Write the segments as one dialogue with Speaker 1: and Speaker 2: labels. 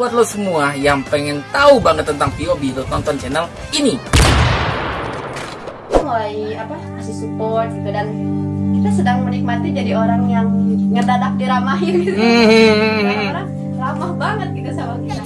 Speaker 1: Buat lo semua yang pengen tahu banget tentang POB, lo tonton channel ini.
Speaker 2: mulai apa kasih support gitu dan kita sedang menikmati jadi orang yang ngedadak diramahin gitu.
Speaker 1: Hmm.
Speaker 2: Orang-orang ramah banget gitu sama kita.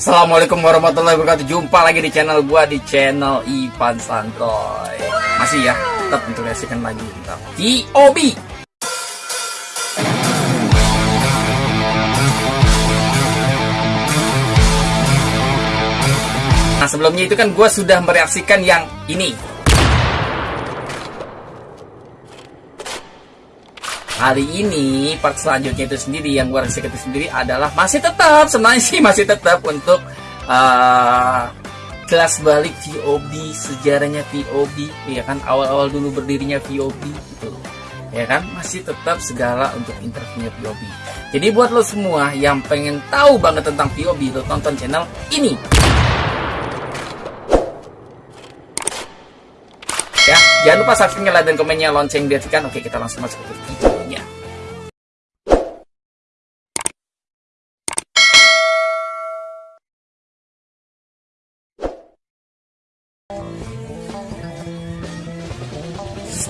Speaker 1: Assalamualaikum warahmatullahi wabarakatuh. Jumpa lagi di channel gua di channel Ivan Santoy. Masih ya, tetap untuk reaksikan lagi tentang POB. Nah sebelumnya itu kan gua sudah mereaksikan yang ini. Hari ini part selanjutnya itu sendiri yang gue reaksikan itu sendiri adalah masih tetap sebenarnya sih masih tetap untuk uh, kelas balik VOB sejarahnya VOB ya kan? Awal-awal dulu berdirinya VOB gitu ya kan? Masih tetap segala untuk interviewnya VOB jadi buat lo semua yang pengen tahu banget tentang VOB lo tonton channel ini. Ya jangan lupa subscribe like dan komennya lonceng diaktifkan oke kita langsung masuk ke videonya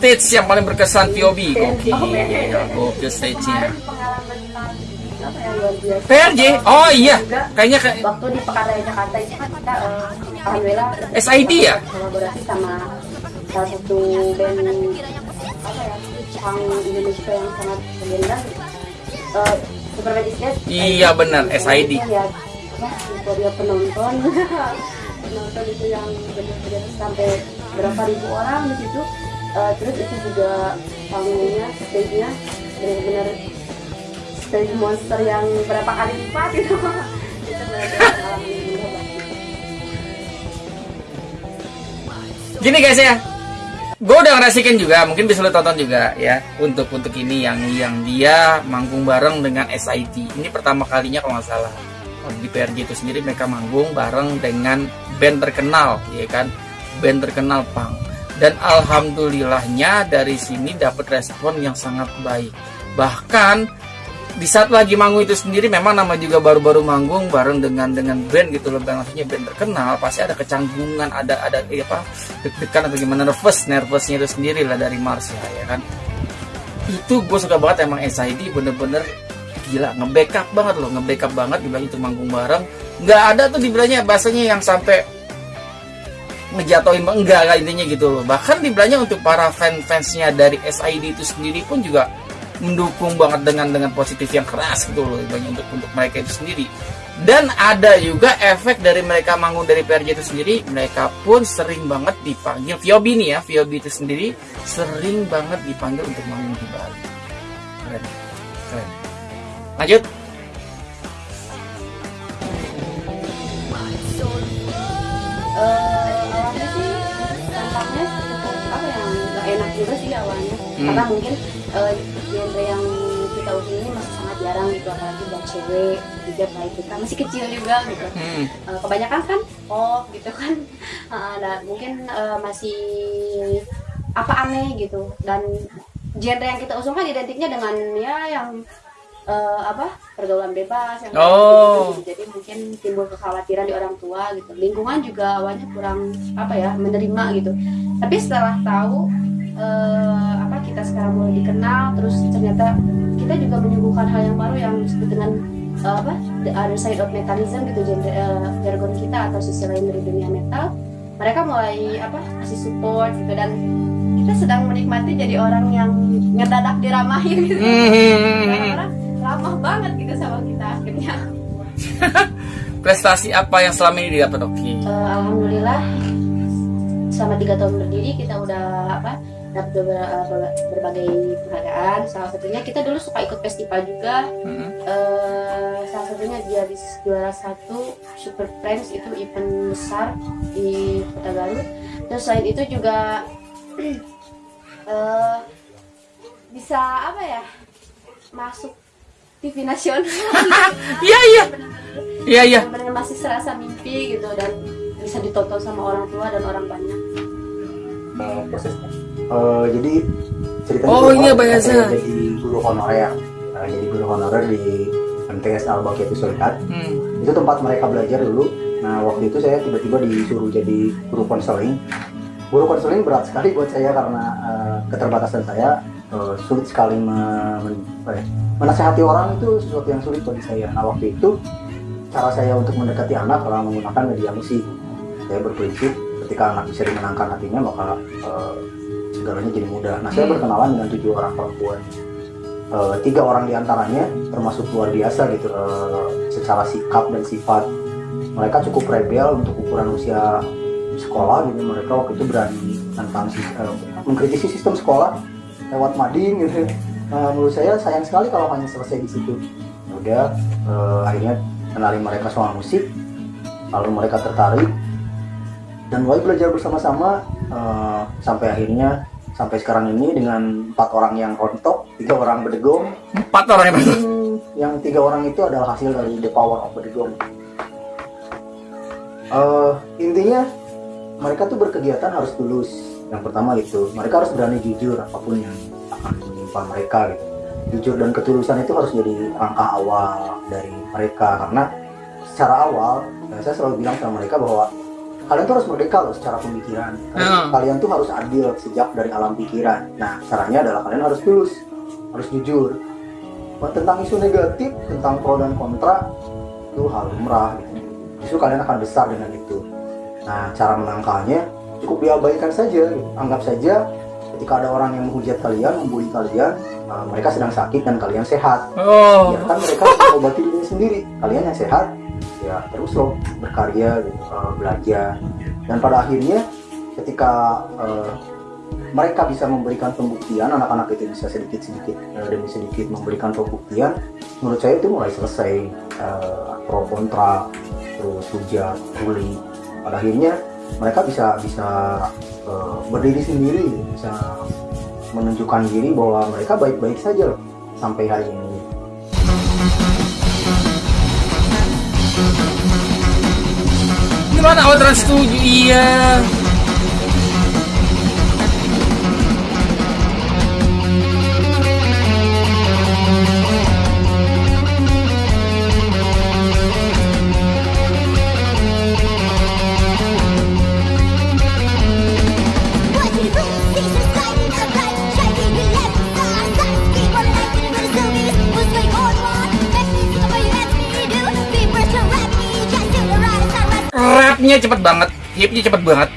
Speaker 1: stage yang paling berkesan POB oke. Oke stage nya
Speaker 2: ya.
Speaker 1: PRJ oh iya. kayaknya kayak
Speaker 2: Waktu di Pekaraya Jakarta itu kan kita eh, alhamdulillah
Speaker 1: SID ya?
Speaker 2: kolaborasi sama salah satu band apa ya Indonesia yang sangat legendas uh, Superman is Dead
Speaker 1: Iya, benar, SID.
Speaker 2: Itu ya euforia penonton. Penonton itu yang benar-benar sampai berapa ribu orang di situ Eh, terus itu juga panggungnya stage-nya benar-benar stage monster yang berapa kali lipat itu.
Speaker 1: Gini guys ya, gue udah ngerasikin juga, mungkin bisa lo tonton juga ya untuk untuk ini yang yang dia manggung bareng dengan SID. Ini pertama kalinya kalau nggak salah di PRJ itu sendiri mereka manggung bareng dengan band terkenal, ya kan, band terkenal punk. Dan alhamdulillahnya dari sini dapat respon yang sangat baik. Bahkan di saat lagi manggung itu sendiri memang nama juga baru-baru manggung bareng dengan dengan band gitu loh band maksudnya band terkenal pasti ada kecanggungan ada ada eh, apa deg-degan atau gimana nervous nervousnya itu sendiri lah dari Mars ya, ya kan. Itu gue suka banget emang SID bener-bener gila nge-backup banget loh nge-backup banget dibilang itu manggung bareng. Nggak ada tuh dibilangnya bahasanya yang sampai ngejatoin enggak lah intinya gitu loh. Bahkan dibilangnya untuk para fan-fansnya dari SID itu sendiri pun juga mendukung banget dengan dengan positif yang keras gitu loh untuk untuk mereka itu sendiri. Dan ada juga efek dari mereka manggung dari PRJ itu sendiri mereka pun sering banget dipanggil VOB nih ya VOB itu sendiri sering banget dipanggil untuk manggung di Bali. Keren keren. Lanjut.
Speaker 2: Eh, juga sih awalnya.
Speaker 1: Hmm.
Speaker 2: karena mungkin eh, genre yang kita usung ini masih sangat jarang gitu apalagi buat cewek juga kayak kita masih kecil juga gitu.
Speaker 1: Hmm.
Speaker 2: Eh, kebanyakan kan pop gitu kan. Dan mungkin eh, masih apa aneh gitu. Dan genre yang kita usung kan identiknya dengan ya yang eh, apa pergaulan bebas yang kayak
Speaker 1: Oh.
Speaker 2: gitu, jadi mungkin timbul kekhawatiran di orang tua gitu. Lingkungan juga awalnya kurang apa ya menerima gitu. Tapi setelah tahu eh, apa kita sekarang mulai dikenal terus ternyata kita juga menyuguhkan hal yang baru yang disebut dengan eh, apa the other side of metalism gitu genre jargon kita atau sisi lain dari dunia metal. Mereka mulai apa kasih support gitu dan kita sedang menikmati jadi orang yang ngedadak diramahin gitu.
Speaker 1: Hmm.
Speaker 2: orang-orang ramah banget gitu sama kita akhirnya.
Speaker 1: Prestasi apa yang selama ini didapat oke
Speaker 2: Eh, alhamdulillah selama tiga tahun berdiri kita udah apa dapat beberapa berbagai penghargaan salah satunya kita dulu suka ikut festival juga
Speaker 1: Mm-mm.
Speaker 2: eh salah satunya dia di juara satu Super Friends itu event besar di Kota Garut terus selain itu juga eh bisa apa ya masuk TV nasional
Speaker 1: Iya iya. Iya iya.
Speaker 2: benar masih serasa mimpi gitu dan bisa ditonton sama orang tua dan orang banyak
Speaker 3: uh, prosesnya. Eh, jadi ceritanya
Speaker 1: Oh, iya,
Speaker 3: saya jadi guru honorer. Nah, jadi guru honorer di MTS Al Baqiyatu Sulihat.
Speaker 1: Hmm.
Speaker 3: Itu tempat mereka belajar dulu. Nah, waktu itu saya tiba-tiba disuruh jadi guru konseling. Guru konseling berat sekali buat saya karena eh, keterbatasan saya eh, sulit sekali me- men- ya, menasehati orang itu sesuatu yang sulit bagi saya. Nah, waktu itu cara saya untuk mendekati anak adalah menggunakan media musik. Saya berprinsip ketika anak bisa dimenangkan hatinya maka eh, segalanya jadi mudah. Nah, saya
Speaker 1: Hmm.
Speaker 3: berkenalan dengan tujuh orang perempuan. Eh, tiga orang di antaranya termasuk luar biasa gitu eh, secara sikap dan sifat. Mereka cukup rebel untuk ukuran usia sekolah gitu. Mereka waktu itu berani tentang eh, mengkritisi sistem sekolah lewat mading gitu. Nah, menurut saya sayang sekali kalau hanya selesai di situ. Ya Udah eh, akhirnya kenalin mereka soal musik, lalu mereka tertarik dan mulai belajar bersama-sama eh, sampai akhirnya sampai sekarang ini dengan empat orang yang rontok, tiga orang bedegong,
Speaker 1: Empat orang yang masuk.
Speaker 3: Hmm, yang tiga orang itu adalah hasil dari the power of bedegong. Eh, intinya mereka tuh berkegiatan harus tulus. Yang pertama itu mereka harus berani jujur apa pun yang akan menimpa mereka gitu. Jujur dan ketulusan itu harus jadi langkah awal dari mereka karena secara awal ya saya selalu bilang sama mereka bahwa kalian tuh harus merdeka loh secara pemikiran. Kalian,
Speaker 1: Hmm.
Speaker 3: kalian tuh harus adil sejak dari alam pikiran. Nah caranya adalah kalian harus tulus, harus jujur. Tentang isu negatif, tentang pro dan kontra itu hal lumrah gitu. Justru kalian akan besar dengan itu. Nah, cara menangkalnya cukup diabaikan saja. gitu. Anggap saja ketika ada orang yang menghujat kalian, membuli kalian, uh, mereka sedang sakit dan kalian sehat.
Speaker 1: Oh.
Speaker 3: Biarkan mereka mengobati diri sendiri. Kalian yang sehat, ya terus loh berkarya, gitu, uh, belajar. Dan pada akhirnya ketika uh, mereka bisa memberikan pembuktian, anak-anak itu bisa sedikit-sedikit uh, demi sedikit memberikan pembuktian, menurut saya itu mulai selesai uh, pro kontra, terus hujat, bully. Pada akhirnya mereka bisa bisa uh, berdiri sendiri, bisa menunjukkan diri bahwa mereka baik-baik saja loh sampai hari ini.
Speaker 1: Gimana Outran setuju? Iya.
Speaker 4: What
Speaker 1: Rapnya cepet banget, hipnya cepet banget.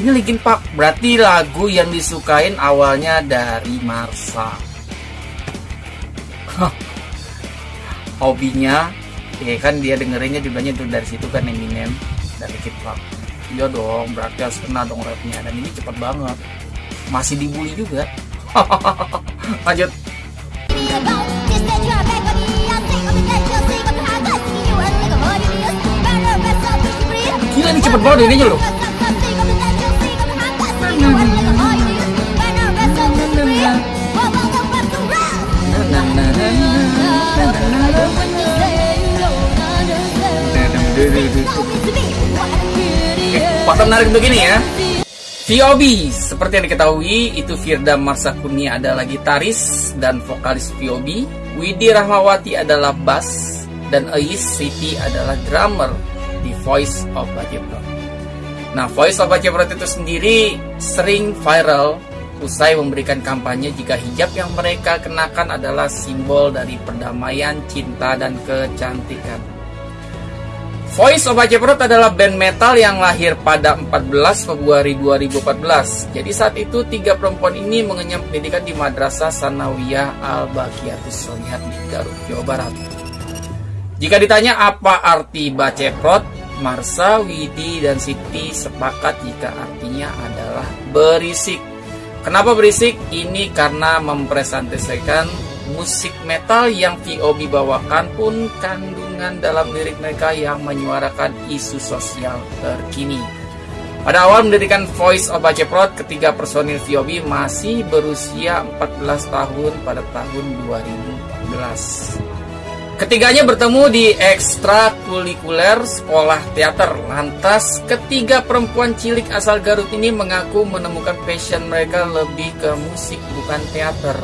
Speaker 1: Ini Linkin Park, berarti lagu yang disukain awalnya dari Marsa. Hobinya, ya kan dia dengerinnya juga tuh dari situ kan Eminem dari Linkin Park. Iya dong, berarti harus kena dong rapnya dan ini cepet banget. Masih dibully juga. Lanjut. Ini cepet banget ininya loh. Fakta menarik begini ya. VOB, seperti yang diketahui, itu Firda Marsakuni adalah gitaris dan vokalis VOB. Widi Rahmawati adalah bass dan Ais Siti adalah drummer Voice of Bajeprot. Nah, Voice of Bajeprot itu sendiri sering viral usai memberikan kampanye jika hijab yang mereka kenakan adalah simbol dari perdamaian, cinta, dan kecantikan. Voice of Ajeprot adalah band metal yang lahir pada 14 Februari 2014. Jadi saat itu tiga perempuan ini mengenyam pendidikan di Madrasah Sanawiyah Al-Baqiyatus Solihat di Garut, Jawa Barat. Jika ditanya apa arti Baceprot, Marsa, Widi, dan Siti sepakat jika artinya adalah berisik. Kenapa berisik? Ini karena mempresentasikan musik metal yang VOB bawakan pun kandungan dalam lirik mereka yang menyuarakan isu sosial terkini. Pada awal mendirikan Voice of Baceprot, ketiga personil VOB masih berusia 14 tahun pada tahun 2014. Ketiganya bertemu di ekstrakurikuler sekolah teater. Lantas, ketiga perempuan cilik asal Garut ini mengaku menemukan passion mereka lebih ke musik bukan teater.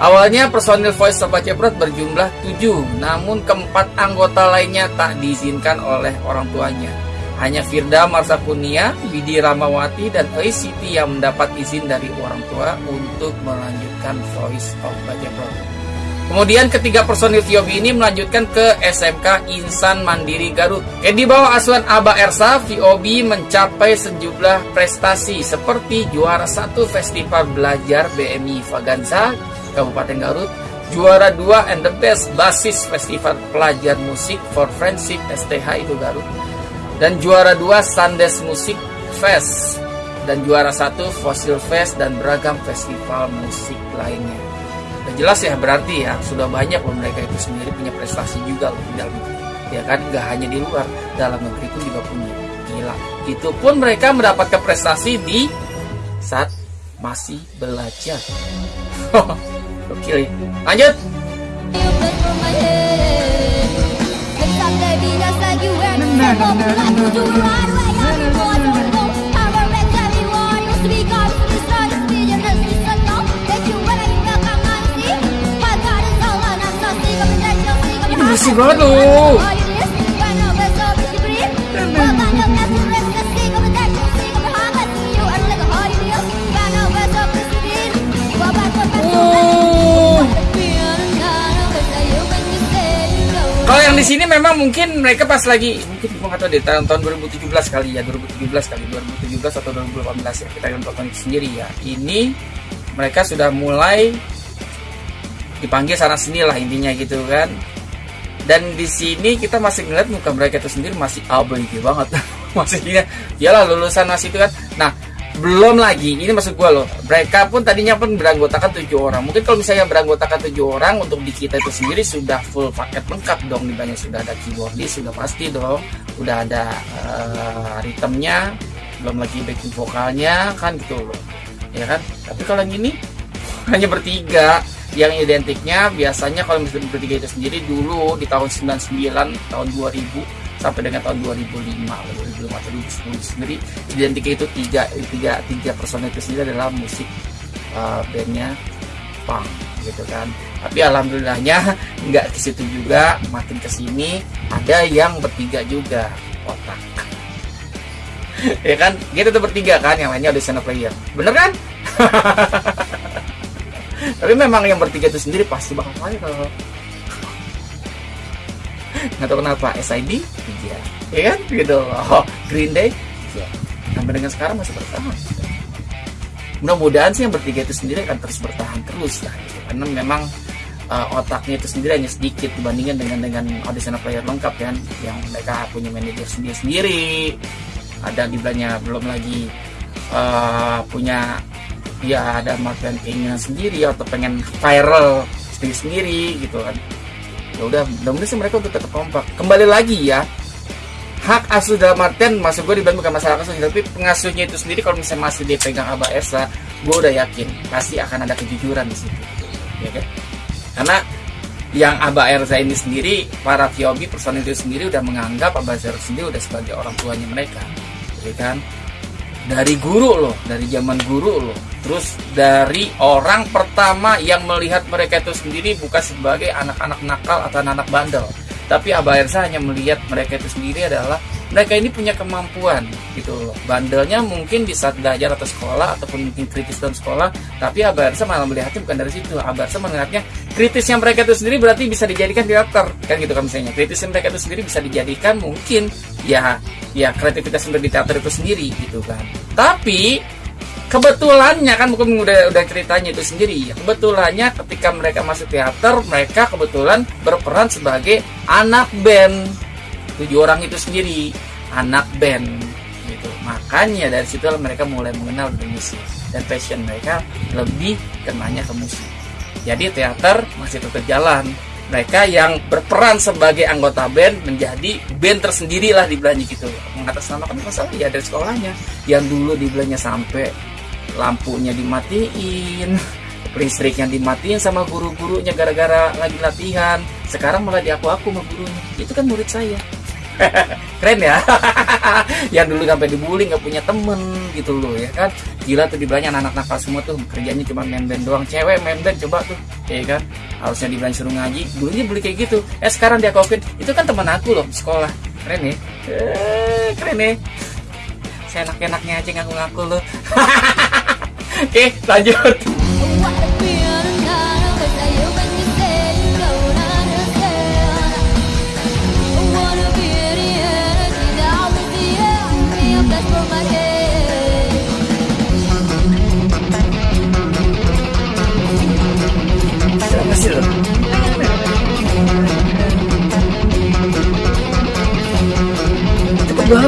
Speaker 1: Awalnya personil Voice Sobat Ceprot berjumlah tujuh, namun keempat anggota lainnya tak diizinkan oleh orang tuanya. Hanya Firda Marsakunia, Widi Ramawati, dan Siti yang mendapat izin dari orang tua untuk melanjutkan Voice of Baceprot. Kemudian ketiga personil VOB ini melanjutkan ke SMK Insan Mandiri Garut. Eh, di bawah asuhan Aba Ersa, VOB mencapai sejumlah prestasi seperti juara satu Festival Belajar BMI Vaganza Kabupaten Garut, juara dua and the best basis Festival Pelajar Musik for Friendship STH itu Garut, dan juara dua Sandes Musik Fest dan juara satu Fossil Fest dan beragam festival musik lainnya. Udah jelas ya berarti ya sudah banyak loh mereka itu sendiri punya prestasi juga loh di dalam negeri. Ya kan gak hanya di luar, dalam negeri itu juga punya. Gila. Itu pun mereka mendapatkan prestasi di saat masih belajar. Oke, lanjut.
Speaker 4: You play from back up.
Speaker 1: Oh. Kalau yang di sini memang mungkin mereka pas lagi mungkin gue nggak tahu deh tahun tahun 2017 kali ya 2017 kali 2017 atau 2018 ya kita yang tonton itu sendiri ya ini mereka sudah mulai dipanggil sana sini lah intinya gitu kan dan di sini kita masih ngeliat muka mereka itu sendiri masih abg banget. Masih ya iyalah lulusan masih itu kan. Nah belum lagi ini maksud gue loh mereka pun tadinya pun beranggotakan tujuh orang. Mungkin kalau misalnya beranggotakan tujuh orang untuk di kita itu sendiri sudah full paket lengkap dong. Di banyak sudah ada keyboardis sudah pasti dong. Udah ada uh, ritmenya belum lagi backing vokalnya kan gitu loh. Ya kan? Tapi kalau yang ini hanya bertiga yang identiknya biasanya kalau misalnya bertiga itu sendiri dulu di tahun 99 tahun 2000 sampai dengan tahun 2005 atau 2005 atau 2010 sendiri identiknya itu tiga tiga tiga personel itu sendiri adalah musik uh, bandnya punk gitu kan. Tapi alhamdulillahnya nggak ke situ juga makin ke sini ada yang bertiga juga otak. Ya kan? Kita tuh bertiga kan yang lainnya ada sana player. Bener kan tapi memang yang bertiga itu sendiri pasti bakal viral nggak tahu kenapa SID iya ya kan? Gitu. Oh, Green Day. Iya sampai dengan sekarang masih bertahan. Mudah-mudahan sih yang bertiga itu sendiri akan terus bertahan terus lah gitu. karena memang uh, otaknya itu sendiri hanya sedikit dibandingkan dengan dengan audition player lengkap kan? Yang mereka punya manajer sendiri sendiri ada di belanya belum lagi uh, punya ya ada marketing keinginan sendiri atau pengen viral sendiri sendiri gitu kan. Ya udah mudah-mudahan sih mereka untuk tetap kompak. Kembali lagi ya hak asuh dalam artian maksud gue dibantu bukan masalah asuh tapi pengasuhnya itu sendiri kalau misalnya masih dipegang Abah Esa gue udah yakin pasti akan ada kejujuran di situ ya kan? Karena yang Abah Erza ini sendiri para VOB personil itu sendiri udah menganggap Abah Zer sendiri udah sebagai orang tuanya mereka ya kan dari guru loh dari zaman guru loh. Terus dari orang pertama yang melihat mereka itu sendiri bukan sebagai anak-anak nakal atau anak-anak bandel. Tapi Abah Ersa hanya melihat mereka itu sendiri adalah mereka ini punya kemampuan gitu loh. Bandelnya mungkin di saat belajar atau sekolah ataupun mungkin kritis dalam sekolah tapi Abah Ersa malah melihatnya bukan dari situ. Abah Ersa melihatnya kritisnya mereka itu sendiri berarti bisa dijadikan teater. Kan gitu kan misalnya. Kritisnya mereka itu sendiri bisa dijadikan mungkin ya ya kreativitas untuk di teater itu sendiri gitu kan. Tapi kebetulannya kan bukan udah udah ceritanya itu sendiri ya kebetulannya ketika mereka masuk teater mereka kebetulan berperan sebagai anak band. Tujuh orang itu sendiri anak band gitu. Makanya dari situ mereka mulai mengenal musik dan passion mereka lebih kenanya ke musik. Jadi teater masih tetap jalan. Mereka yang berperan sebagai anggota band menjadi band tersendiri lah di belanja gitu. Mengatasnamakan masalah ya dari sekolahnya. Yang dulu di belanja sampai lampunya dimatiin, listriknya dimatiin sama guru-gurunya gara-gara lagi latihan. Sekarang malah diaku-aku sama gurunya. Itu kan murid saya. Keren ya. yang dulu sampai dibully nggak punya temen gitu loh ya kan. Gila tuh dibilangnya anak-anak nakal semua tuh kerjanya cuma main band doang. Cewek main band coba tuh, ya kan. Harusnya dibilang suruh ngaji. Dulunya beli kayak gitu. Eh sekarang dia kokin. Itu kan teman aku loh sekolah. Keren ya. Eh, keren ya. Saya enak-enaknya aja ngaku-ngaku loh. Oke, lanjut.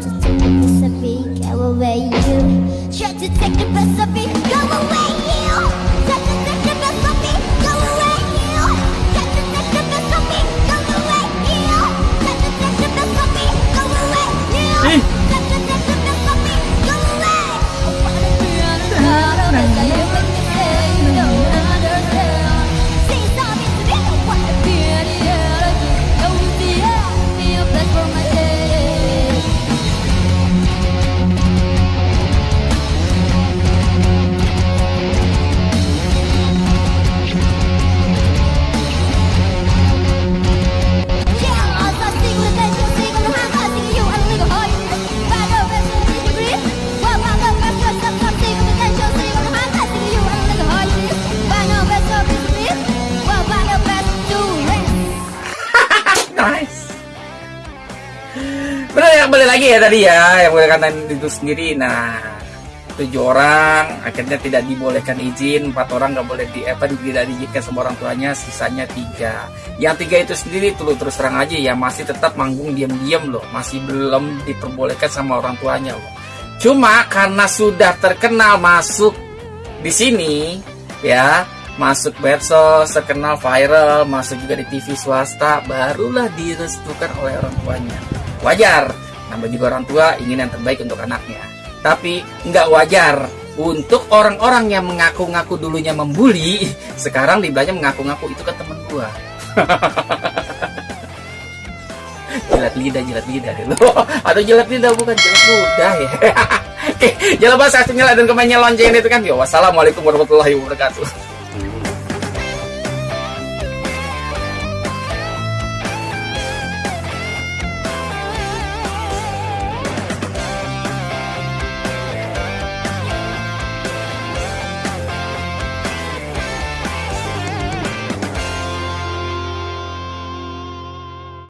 Speaker 4: to take the best of me, go away. You try to take the best of me, go away.
Speaker 1: Tadi ya yang boleh kata itu sendiri. Nah tujuh orang akhirnya tidak dibolehkan izin. Empat orang nggak boleh di apa tidak diizinkan sama orang tuanya sisanya tiga. Yang tiga itu sendiri tuh terus terang aja ya masih tetap manggung diam-diam loh. Masih belum diperbolehkan sama orang tuanya loh. Cuma karena sudah terkenal masuk di sini ya masuk medsos terkenal viral masuk juga di TV swasta barulah direstukan oleh orang tuanya. Wajar namanya juga orang tua ingin yang terbaik untuk anaknya. Tapi nggak wajar. Untuk orang-orang yang mengaku-ngaku dulunya membuli sekarang dibelanya mengaku-ngaku itu kan temen gua. Jilat lidah jilat lidah dulu atau jilat lidah bukan jilat ludah ya. Oke, jangan lupa subscribe dan komennya lonceng itu kan. Yo, wassalamualaikum warahmatullahi wabarakatuh.